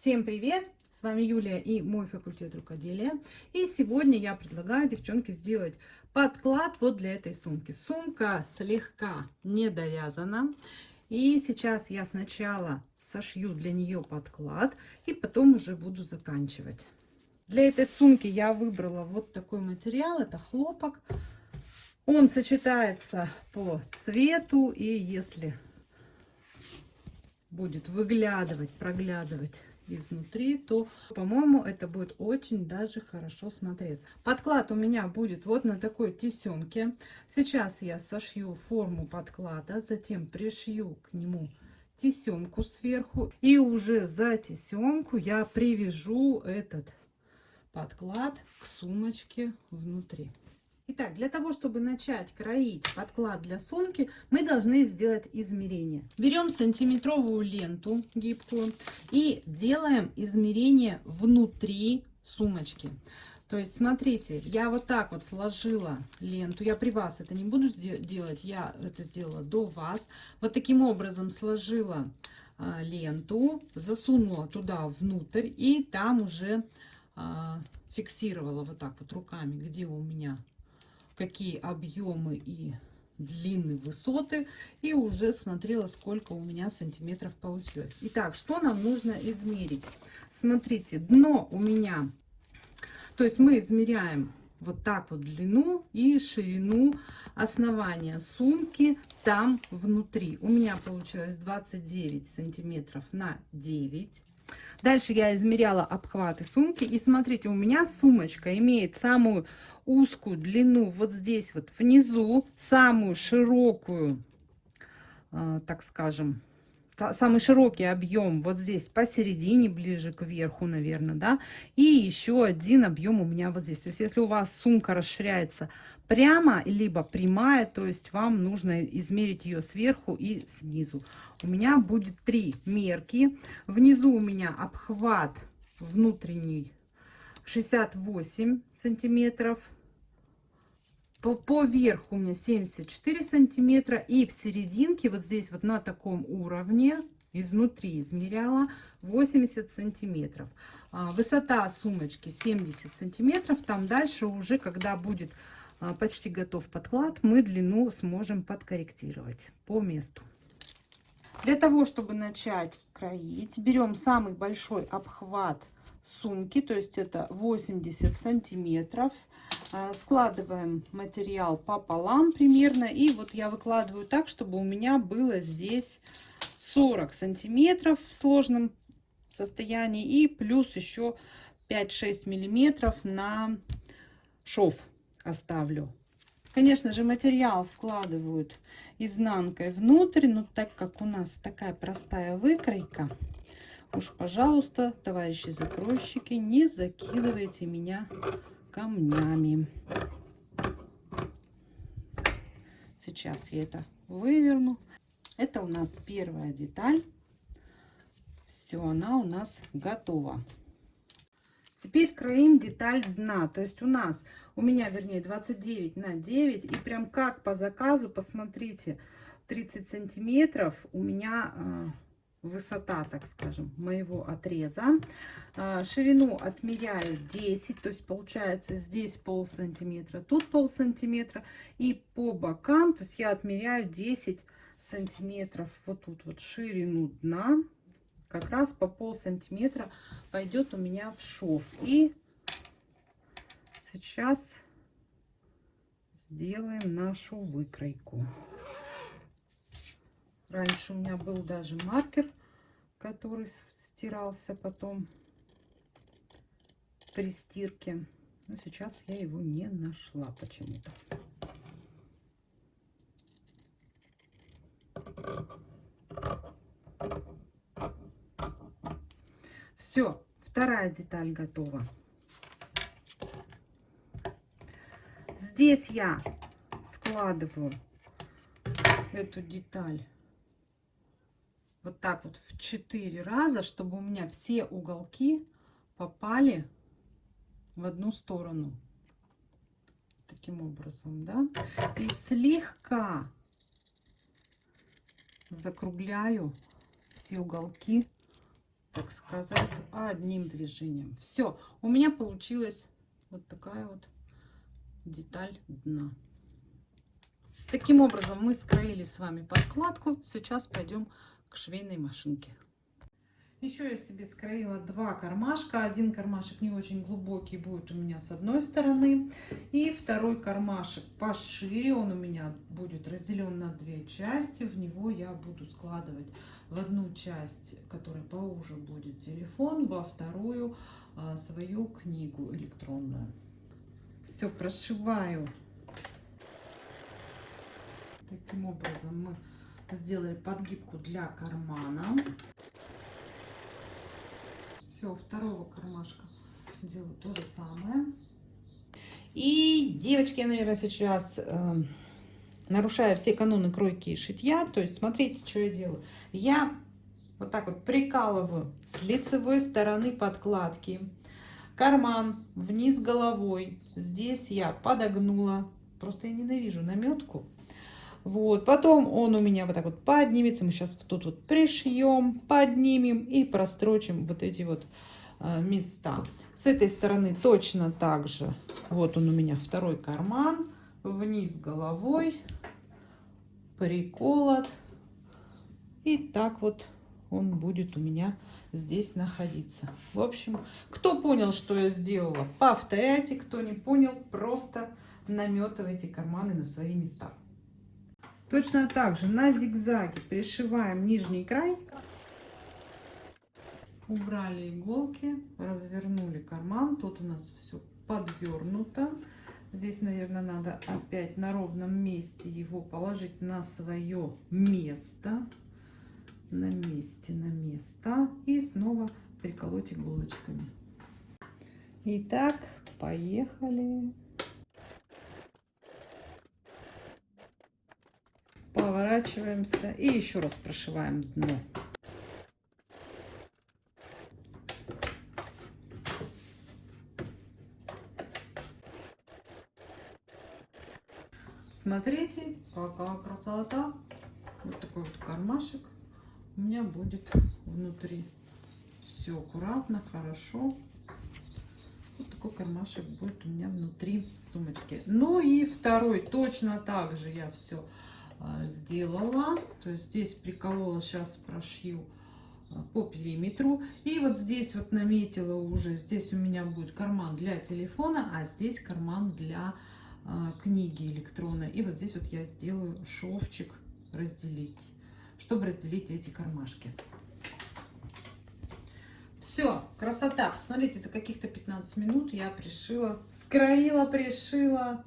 Всем привет! С вами Юлия и мой факультет рукоделия. И сегодня я предлагаю, девчонки, сделать подклад вот для этой сумки. Сумка слегка не довязана. И сейчас я сначала сошью для нее подклад и потом уже буду заканчивать. Для этой сумки я выбрала вот такой материал. Это хлопок. Он сочетается по цвету. И если будет выглядывать, проглядывать изнутри, то, по-моему, это будет очень даже хорошо смотреться. Подклад у меня будет вот на такой тесемке. Сейчас я сошью форму подклада, затем пришью к нему тесемку сверху. И уже за тесемку я привяжу этот подклад к сумочке внутри. Итак, для того, чтобы начать кроить подклад для сумки, мы должны сделать измерение. Берем сантиметровую ленту гибкую и делаем измерение внутри сумочки. То есть, смотрите, я вот так вот сложила ленту. Я при вас это не буду делать, я это сделала до вас. Вот таким образом сложила а, ленту, засунула туда внутрь и там уже а, фиксировала вот так вот руками, где у меня какие объемы и длины, высоты. И уже смотрела, сколько у меня сантиметров получилось. Итак, что нам нужно измерить? Смотрите, дно у меня, то есть мы измеряем вот так вот длину и ширину основания сумки там внутри. У меня получилось 29 сантиметров на 9. Дальше я измеряла обхваты сумки. И смотрите, у меня сумочка имеет самую узкую длину вот здесь вот внизу, самую широкую, э, так скажем, самый широкий объем вот здесь посередине, ближе к верху, наверное, да, и еще один объем у меня вот здесь. То есть, если у вас сумка расширяется прямо, либо прямая, то есть вам нужно измерить ее сверху и снизу. У меня будет три мерки. Внизу у меня обхват внутренний 68 сантиметров. По, по верху у меня 74 сантиметра. И в серединке, вот здесь вот на таком уровне, изнутри измеряла 80 сантиметров. А, высота сумочки 70 сантиметров. Там дальше уже, когда будет а, почти готов подклад, мы длину сможем подкорректировать по месту. Для того, чтобы начать кроить, берем самый большой обхват сумки, то есть это 80 сантиметров. А, складываем материал пополам примерно. И вот я выкладываю так, чтобы у меня было здесь 40 сантиметров в сложном состоянии. И плюс еще 5-6 миллиметров на шов оставлю. Конечно же, материал складывают изнанкой внутрь, но так как у нас такая простая выкройка, Уж, пожалуйста, товарищи закройщики, не закидывайте меня камнями. Сейчас я это выверну. Это у нас первая деталь. Все, она у нас готова. Теперь кроим деталь дна. То есть у нас, у меня, вернее, 29 на 9. И прям как по заказу, посмотрите, 30 сантиметров у меня а, высота, так скажем, моего отреза. А, ширину отмеряю 10, то есть получается здесь пол сантиметра, тут пол сантиметра. И по бокам, то есть я отмеряю 10 сантиметров вот тут вот ширину дна. Как раз по пол сантиметра пойдет у меня в шов. И сейчас сделаем нашу выкройку. Раньше у меня был даже маркер, который стирался потом при стирке. Но сейчас я его не нашла почему-то. Все, вторая деталь готова. Здесь я складываю эту деталь вот так вот в 4 раза, чтобы у меня все уголки попали в одну сторону. Таким образом, да. И слегка закругляю все уголки так сказать, одним движением. Все, у меня получилась вот такая вот деталь дна. Таким образом мы скроили с вами подкладку. Сейчас пойдем к швейной машинке. Еще я себе скроила два кармашка. Один кармашек не очень глубокий будет у меня с одной стороны. И второй кармашек пошире. Он у меня будет разделен на две части. В него я буду складывать в одну часть, которая поуже будет телефон, во вторую а, свою книгу электронную. Все прошиваю. Таким образом мы сделали подгибку для кармана все, второго кармашка делаю то же самое. И, девочки, я, наверное, сейчас э, нарушаю все каноны кройки и шитья. То есть, смотрите, что я делаю. Я вот так вот прикалываю с лицевой стороны подкладки карман вниз головой. Здесь я подогнула. Просто я ненавижу наметку. Вот, потом он у меня вот так вот поднимется. Мы сейчас тут вот пришьем, поднимем и прострочим вот эти вот э, места. С этой стороны точно так же. Вот он у меня второй карман. Вниз головой. Приколот. И так вот он будет у меня здесь находиться. В общем, кто понял, что я сделала, повторяйте. Кто не понял, просто наметывайте карманы на свои места. Точно так же на зигзаге пришиваем нижний край. Убрали иголки, развернули карман. Тут у нас все подвернуто. Здесь, наверное, надо опять на ровном месте его положить на свое место. На месте, на место. И снова приколоть иголочками. Итак, поехали. Поворачиваемся и еще раз прошиваем дно. Смотрите, какая красота. Вот такой вот кармашек у меня будет внутри. Все аккуратно, хорошо. Вот такой кармашек будет у меня внутри сумочки. Ну и второй точно так же я все сделала. То есть здесь приколола, сейчас прошью а, по периметру. И вот здесь вот наметила уже, здесь у меня будет карман для телефона, а здесь карман для а, книги электронной. И вот здесь вот я сделаю шовчик разделить, чтобы разделить эти кармашки. Все, красота. Посмотрите, за каких-то 15 минут я пришила, скроила, пришила.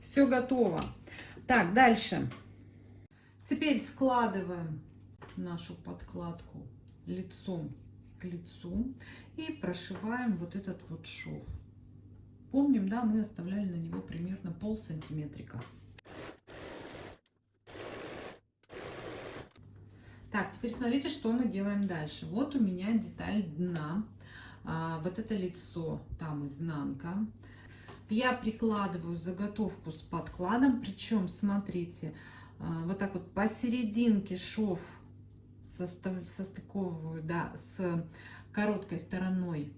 Все готово. Так, дальше. Теперь складываем нашу подкладку лицом к лицу и прошиваем вот этот вот шов. Помним, да, мы оставляли на него примерно пол сантиметрика. Так, теперь смотрите, что мы делаем дальше. Вот у меня деталь дна, а, вот это лицо, там изнанка. Я прикладываю заготовку с подкладом, причем, смотрите, вот так вот посерединке шов состав, состыковываю да, с короткой стороной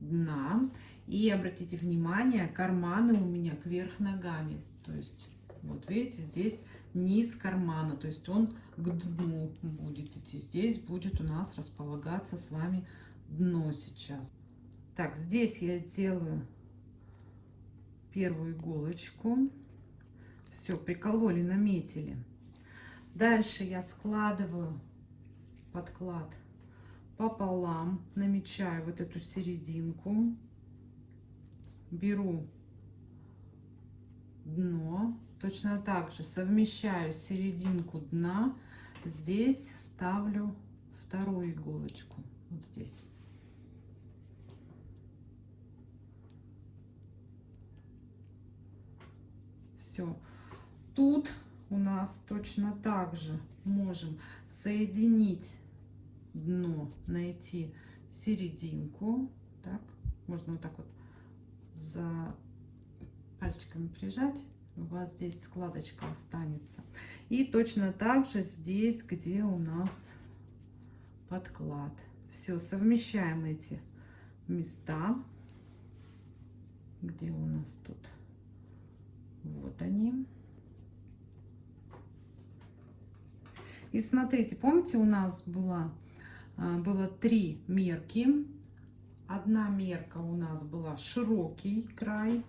дна. И обратите внимание, карманы у меня кверх ногами. То есть, вот видите, здесь низ кармана, то есть он к дну будет идти. Здесь будет у нас располагаться с вами дно сейчас. Так, здесь я делаю первую иголочку. Все, прикололи, наметили. Дальше я складываю подклад пополам, намечаю вот эту серединку, беру дно, точно так же совмещаю серединку дна, здесь ставлю вторую иголочку, вот здесь. Все тут у нас точно так же можем соединить дно, найти серединку. Так, можно вот так вот за пальчиками прижать. У вас здесь складочка останется. И точно так же здесь, где у нас подклад. Все, совмещаем эти места. Где у нас тут? Вот они. И смотрите, помните, у нас была, а, было три мерки. Одна мерка у нас была широкий край.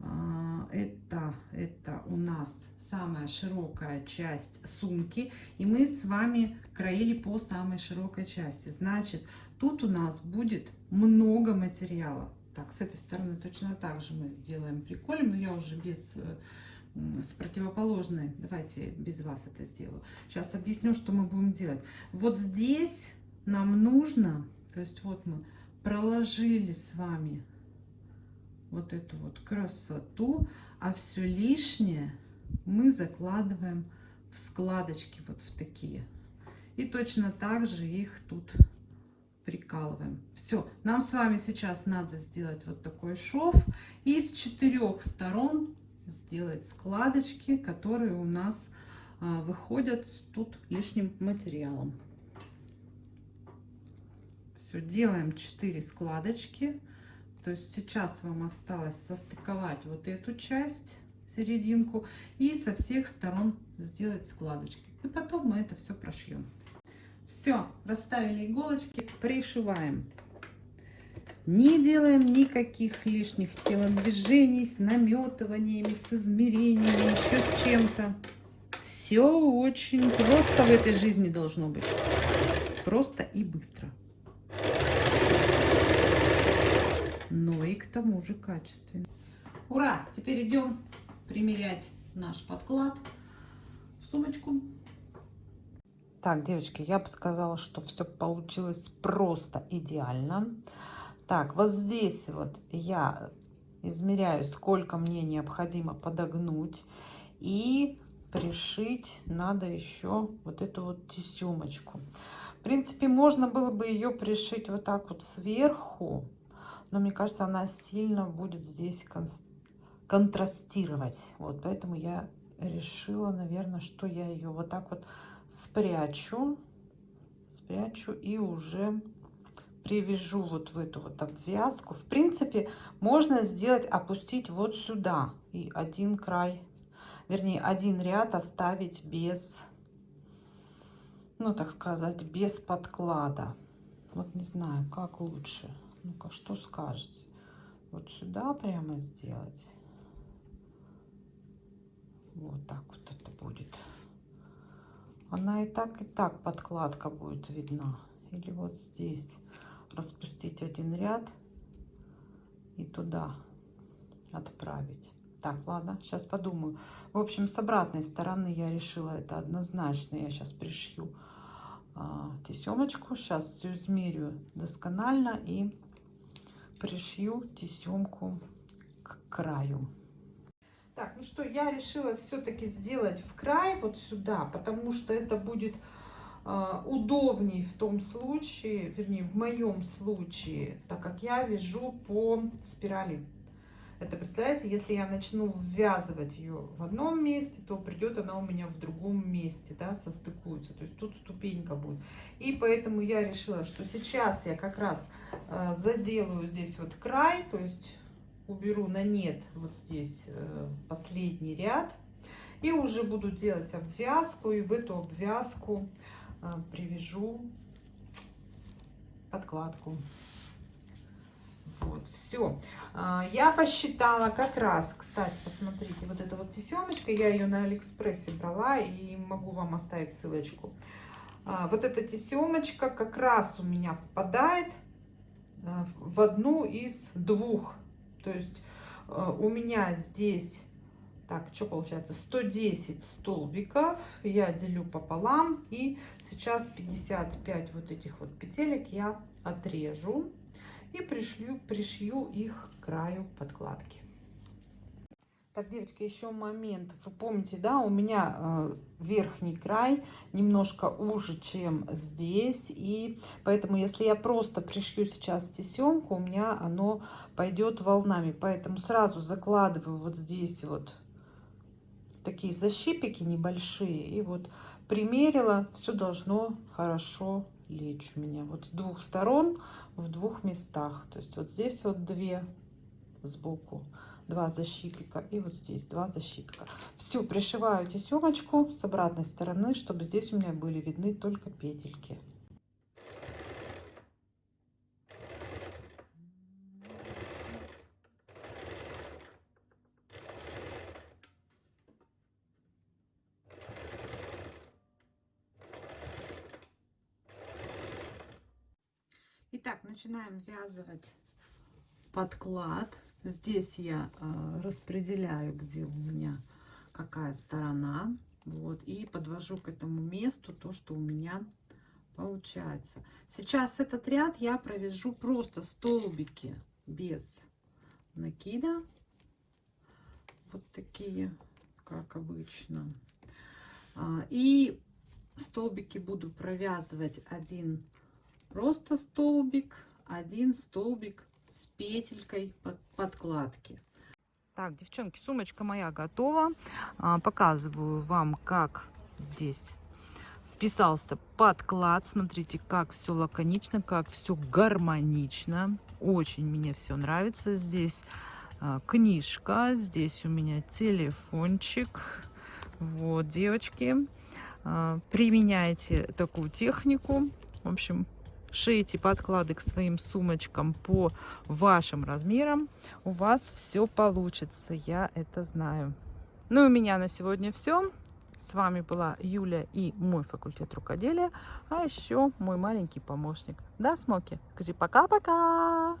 А, это, это у нас самая широкая часть сумки. И мы с вами краили по самой широкой части. Значит, тут у нас будет много материала. Так, с этой стороны точно так же мы сделаем приколем, но я уже без э, с противоположной. Давайте без вас это сделаю. Сейчас объясню, что мы будем делать. Вот здесь нам нужно, то есть вот мы проложили с вами вот эту вот красоту, а все лишнее мы закладываем в складочки вот в такие. И точно так же их тут прикалываем. Все, нам с вами сейчас надо сделать вот такой шов. И с четырех сторон сделать складочки, которые у нас а, выходят тут лишним материалом. Все, делаем 4 складочки. То есть сейчас вам осталось состыковать вот эту часть, серединку, и со всех сторон сделать складочки. И потом мы это все прошьем. Все, расставили иголочки, пришиваем. Не делаем никаких лишних телодвижений с наметываниями, с измерениями, еще с чем-то. Все очень просто в этой жизни должно быть. Просто и быстро. Но и к тому же качественно. Ура! Теперь идем примерять наш подклад в сумочку. Так, девочки, я бы сказала, что все получилось просто идеально. Так, вот здесь вот я измеряю, сколько мне необходимо подогнуть. И пришить надо еще вот эту вот тесемочку. В принципе, можно было бы ее пришить вот так вот сверху. Но мне кажется, она сильно будет здесь кон контрастировать. Вот, поэтому я решила, наверное, что я ее вот так вот спрячу. Спрячу и уже привяжу вот в эту вот обвязку. В принципе, можно сделать, опустить вот сюда и один край, вернее, один ряд оставить без, ну, так сказать, без подклада. Вот не знаю, как лучше. Ну-ка, что скажете? Вот сюда прямо сделать. Вот так вот это будет. Она и так, и так подкладка будет видна. Или вот здесь распустить один ряд и туда отправить. Так, ладно, сейчас подумаю. В общем, с обратной стороны я решила это однозначно. Я сейчас пришью а, тесемочку. Сейчас все измерю досконально и пришью тесемку к краю. Так, ну что, я решила все-таки сделать в край вот сюда, потому что это будет удобней в том случае, вернее, в моем случае, так как я вяжу по спирали. Это, представляете, если я начну ввязывать ее в одном месте, то придет она у меня в другом месте, да, состыкуется. То есть тут ступенька будет. И поэтому я решила, что сейчас я как раз э, заделаю здесь вот край, то есть уберу на нет вот здесь э, последний ряд. И уже буду делать обвязку, и в эту обвязку а, привяжу подкладку. Вот, все. А, я посчитала как раз, кстати, посмотрите, вот эта вот тесемочка, я ее на Алиэкспрессе брала и могу вам оставить ссылочку. А, вот эта тесемочка как раз у меня попадает в одну из двух. То есть у меня здесь так, что получается? 110 столбиков я делю пополам. И сейчас 55 вот этих вот петелек я отрежу. И пришью, пришью их к краю подкладки. Так, девочки, еще момент. Вы помните, да, у меня э, верхний край немножко уже, чем здесь. И поэтому, если я просто пришью сейчас тесемку, у меня оно пойдет волнами. Поэтому сразу закладываю вот здесь вот такие защипики небольшие. И вот примерила, все должно хорошо лечь у меня. Вот с двух сторон, в двух местах. То есть вот здесь вот две сбоку, два защипика. И вот здесь два защипика. Все, пришиваю тесемочку с обратной стороны, чтобы здесь у меня были видны только петельки. Итак, начинаем ввязывать подклад. Здесь я э, распределяю, где у меня какая сторона. Вот, и подвожу к этому месту то, что у меня получается. Сейчас этот ряд я провяжу просто столбики без накида. Вот такие, как обычно. А, и столбики буду провязывать один просто столбик, один столбик с петелькой под подкладки. Так, девчонки, сумочка моя готова. А, показываю вам, как здесь вписался подклад. Смотрите, как все лаконично, как все гармонично. Очень мне все нравится. Здесь а, книжка, здесь у меня телефончик. Вот, девочки, а, применяйте такую технику. В общем, шейте подклады к своим сумочкам по вашим размерам, у вас все получится, я это знаю. Ну и у меня на сегодня все. С вами была Юля и мой факультет рукоделия, а еще мой маленький помощник. Да, Смоки? Скажи пока-пока!